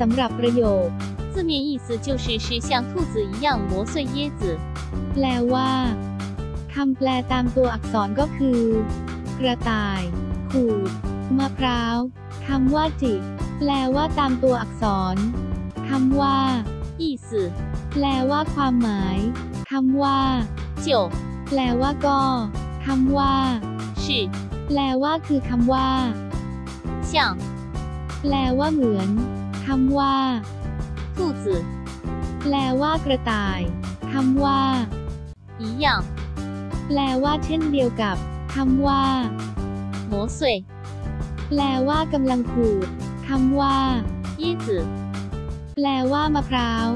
สำหรับประโยค 字面意思就是是像兔子一样磨碎椰子。 แปลว่าคำแปลตามตัวอักษรก็คือ กระต่าย ขูด มะพร้าวคำว่าจิ แปลว่าตามตัวอักษรคำว่า 意思 แปลว่าความหมายคำว่า 就 แปลว่าก็คำว่า 是 แปลว่าคือคำว่า 像 แปลว่าเหมือน คำว่า 兔子 แปลว่ากระต่ายคำว่า 一样 แปลว่าเช่นเดียวกับคำว่า 磨碎。 แปลว่ากำลังขูดคำว่า 椰子 แปลว่ามะพร้าว